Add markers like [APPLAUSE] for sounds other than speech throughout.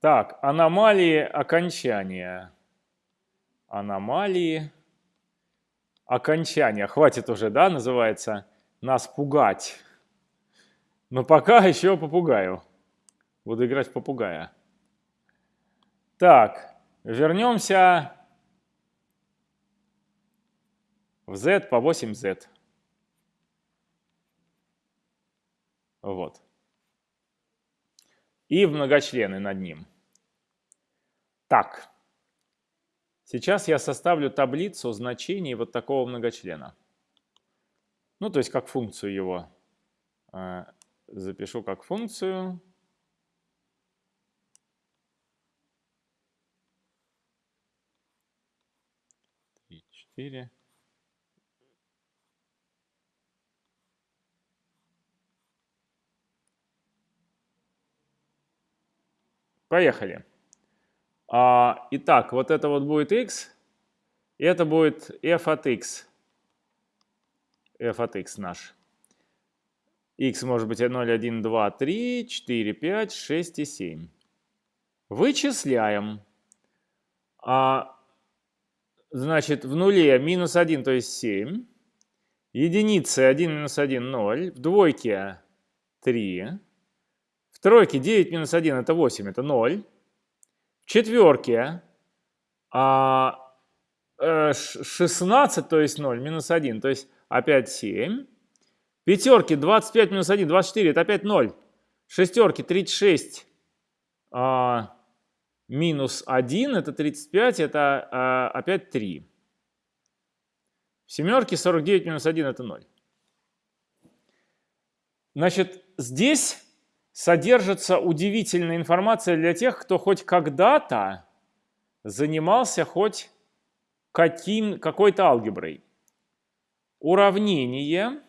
Так, аномалии окончания. Аномалии окончания. Хватит уже, да, называется, нас пугать. Но пока [LAUGHS] еще попугаю. Буду играть в попугая. Так, вернемся в z по 8z. Вот. И многочлены над ним. Так. Сейчас я составлю таблицу значений вот такого многочлена. Ну, то есть как функцию его. Э, запишу как функцию. Три, четыре. Поехали. А, итак, вот это вот будет x, и это будет f от x. f от x наш. x может быть 0, 1, 2, 3, 4, 5, 6 и 7. Вычисляем. А, значит, в нуле минус 1, то есть 7. Единицы 1 минус 1, 0. В двойке 3. В тройке 9 минус 1 это 8, это 0 четверке а, 16, э, то есть 0, минус 1, то есть опять 7. Пятерки 25 минус 1, 24, это опять 0. Шестерки 36 а, минус 1, это 35, это а, опять 3. В семерке 49 минус 1, это 0. Значит, здесь содержится удивительная информация для тех, кто хоть когда-то занимался хоть каким, какой-то алгеброй. Уравнение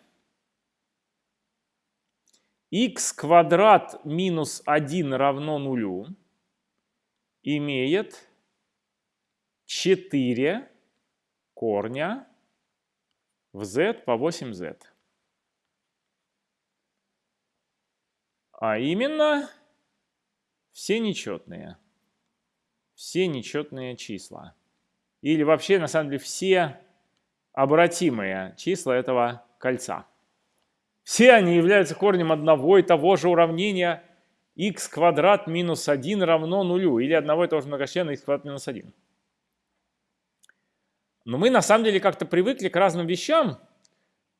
x квадрат минус 1 равно нулю имеет 4 корня в z по 8z. А именно все нечетные. Все нечетные числа. Или вообще, на самом деле, все обратимые числа этого кольца. Все они являются корнем одного и того же уравнения x квадрат минус 1 равно нулю, или одного и того же многочлена x квадрат минус 1. Но мы на самом деле как-то привыкли к разным вещам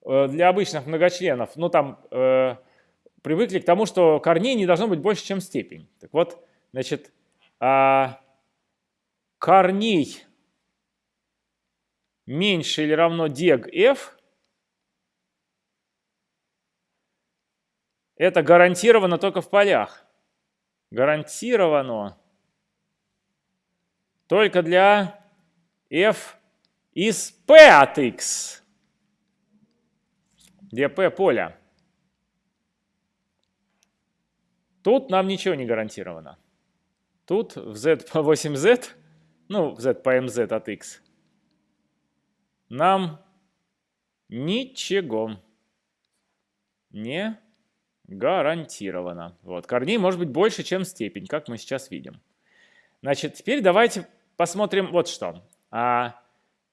э, для обычных многочленов. Ну там э, привыкли к тому, что корней не должно быть больше, чем степень. Так вот, значит, а, корней меньше или равно дег f это гарантированно только в полях. Гарантировано только для f из p от x, где p поля. Тут нам ничего не гарантировано. Тут в z по 8z, ну, в z по mz от x, нам ничего не гарантировано. Вот. Корней может быть больше, чем степень, как мы сейчас видим. Значит, теперь давайте посмотрим вот что. А,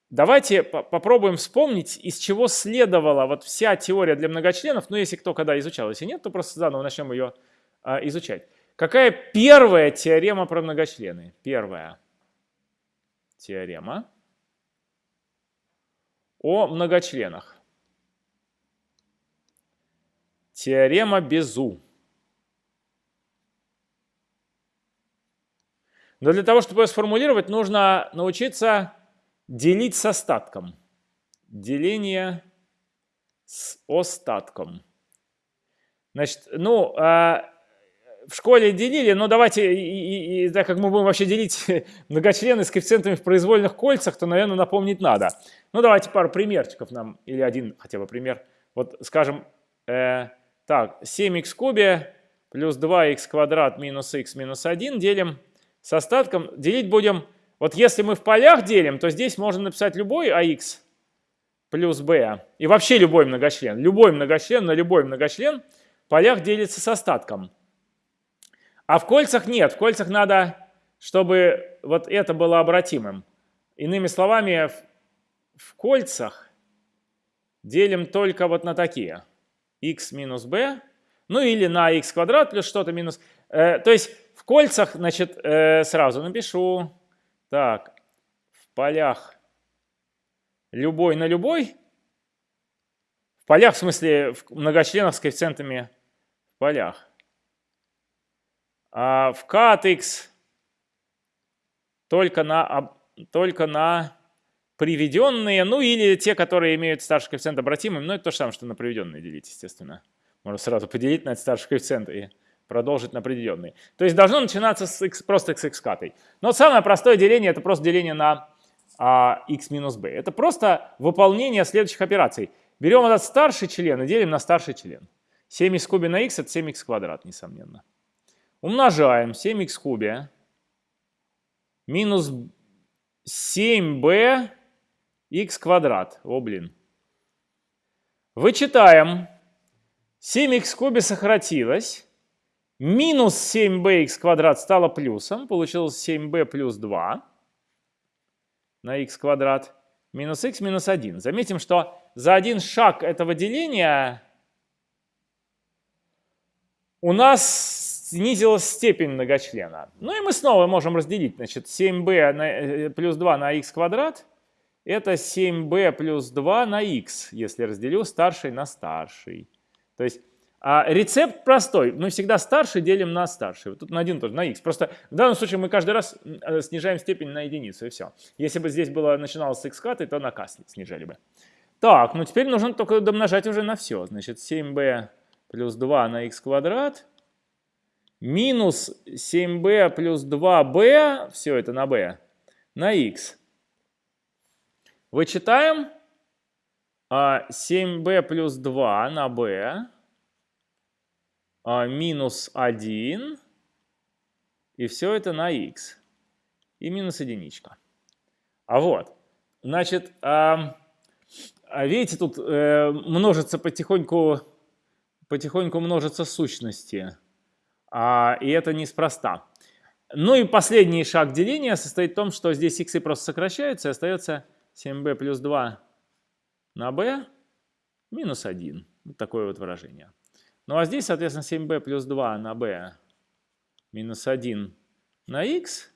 давайте по попробуем вспомнить, из чего следовала вот вся теория для многочленов. Ну, если кто когда изучал, если нет, то просто заново начнем ее изучать. Какая первая теорема про многочлены? Первая теорема о многочленах. Теорема Безу. Но для того, чтобы ее сформулировать, нужно научиться делить с остатком. Деление с остатком. Значит, ну, а, в школе делили, но давайте, и, и, так как мы будем вообще делить [LAUGHS] многочлены с коэффициентами в произвольных кольцах, то, наверное, напомнить надо. Ну, давайте пару примерчиков нам, или один хотя бы пример. Вот, скажем, э, так, 7х в кубе плюс 2х квадрат минус х минус 1 делим с остатком. Делить будем, вот если мы в полях делим, то здесь можно написать любой ах плюс b. И вообще любой многочлен. Любой многочлен на любой многочлен в полях делится с остатком. А в кольцах нет. В кольцах надо, чтобы вот это было обратимым. Иными словами, в, кольцах делим только вот на такие. x минус b, ну или на x квадрат плюс что-то минус. Э, то есть в кольцах, значит, э, сразу напишу. Так, в полях любой на любой. В полях, в смысле, в многочленах с коэффициентами в полях. А в k от x только на, только на приведенные, ну или те, которые имеют старший коэффициент обратимым, но это то же самое, что на приведенные делить, естественно. Можно сразу поделить на этот старший коэффициент и продолжить на определенные. То есть должно начинаться с x, просто с x катой. Но самое простое деление это просто деление на а, x минус b. Это просто выполнение следующих операций. Берем этот старший член и делим на старший член. 7х в кубе на x это 7х квадрат, несомненно. Умножаем 7х в кубе минус 7b x квадрат. О, блин. Вычитаем. 7х в кубе сократилось. Минус 7bx квадрат стало плюсом. Получилось 7b плюс 2 на x квадрат. Минус x минус 1. Заметим, что за один шаг этого деления у нас снизилась степень многочлена. Ну и мы снова можем разделить. Значит, 7b на, э, плюс 2 на x квадрат. Это 7b плюс 2 на x, если разделю старший на старший. То есть а рецепт простой. Мы всегда старший делим на старший. Вот тут на 1 тоже, на x. Просто в данном случае мы каждый раз э, снижаем степень на единицу, и все. Если бы здесь было начиналось с x катой, то на k снижали бы. Так, ну теперь нужно только домножать уже на все. Значит, 7b плюс 2 на x квадрат минус 7b плюс 2b, все это на b, на x. Вычитаем 7b а, плюс 2 на b а, минус 1, и все это на x, и минус единичка. А вот, значит, а, видите, тут э, множится потихоньку, потихоньку множатся сущности, и это неспроста. Ну и последний шаг деления состоит в том, что здесь x просто сокращаются, и остается 7b плюс 2 на b минус 1. Вот такое вот выражение. Ну а здесь, соответственно, 7b плюс 2 на b минус 1 на x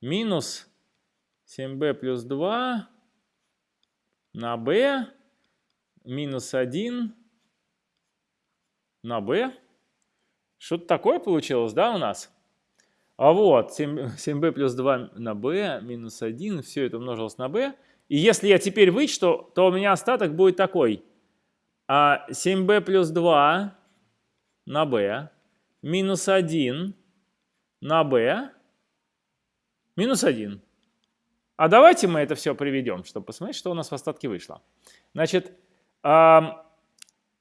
минус 7b плюс 2 на b минус 1 на b. Что-то такое получилось, да, у нас? А вот 7, 7b плюс 2 на b минус 1, все это умножилось на b. И если я теперь вычту, то у меня остаток будет такой. А 7b плюс 2 на b минус 1 на b минус 1. А давайте мы это все приведем, чтобы посмотреть, что у нас в остатке вышло. Значит,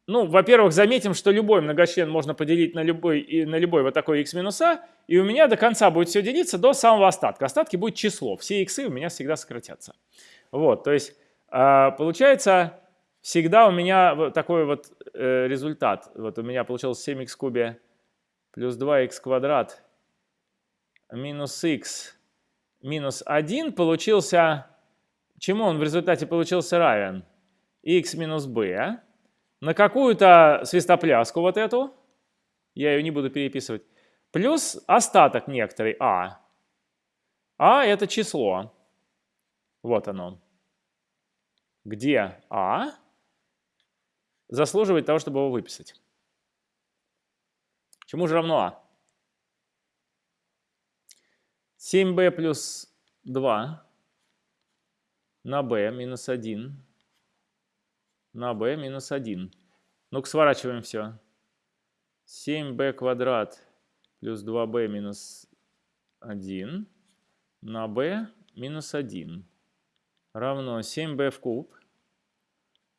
ну, во-первых, заметим, что любой многочлен можно поделить на любой, на любой вот такой x минус а, и у меня до конца будет все делиться до самого остатка. Остатки будет число, все x у меня всегда сократятся. Вот, то есть э, получается всегда у меня такой вот э, результат. Вот у меня получилось 7х в кубе плюс 2х квадрат минус х минус 1 получился, чему он в результате получился равен? х минус b на какую-то свистопляску вот эту, я ее не буду переписывать, плюс остаток некоторый а. А это число. Вот оно. Где а? заслуживает того, чтобы его выписать. Чему же равно а? 7b плюс 2 на b минус 1 на b минус 1. Ну-ка сворачиваем все. 7b квадрат плюс 2b минус 1 на b минус 1 равно 7b в куб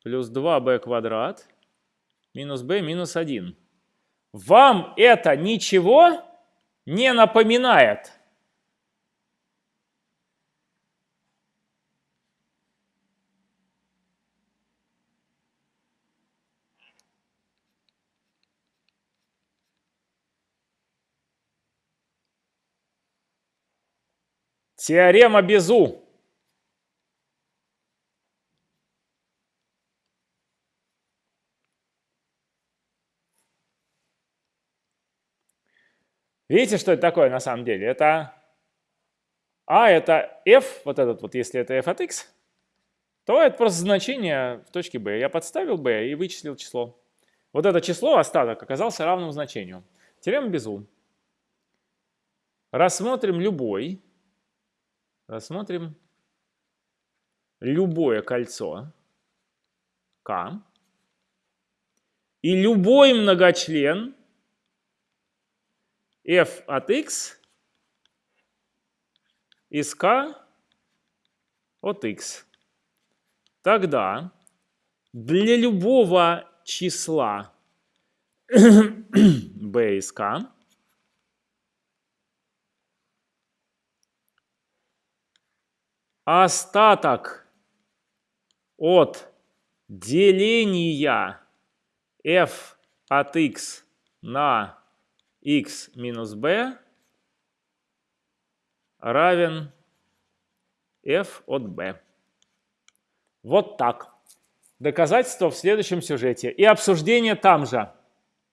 плюс 2b квадрат минус b минус 1. Вам это ничего не напоминает? Теорема Безу. Видите, что это такое на самом деле? Это А это f, вот этот вот, если это f от x, то это просто значение в точке b. Я подставил b и вычислил число. Вот это число, остаток, оказался равным значению. Теорема Безу. Рассмотрим любой, рассмотрим любое кольцо К и любой многочлен f от x из k от x. Тогда для любого числа [COUGHS] b из k остаток от деления f от x на x минус b равен f от b. Вот так. Доказательство в следующем сюжете. И обсуждение там же.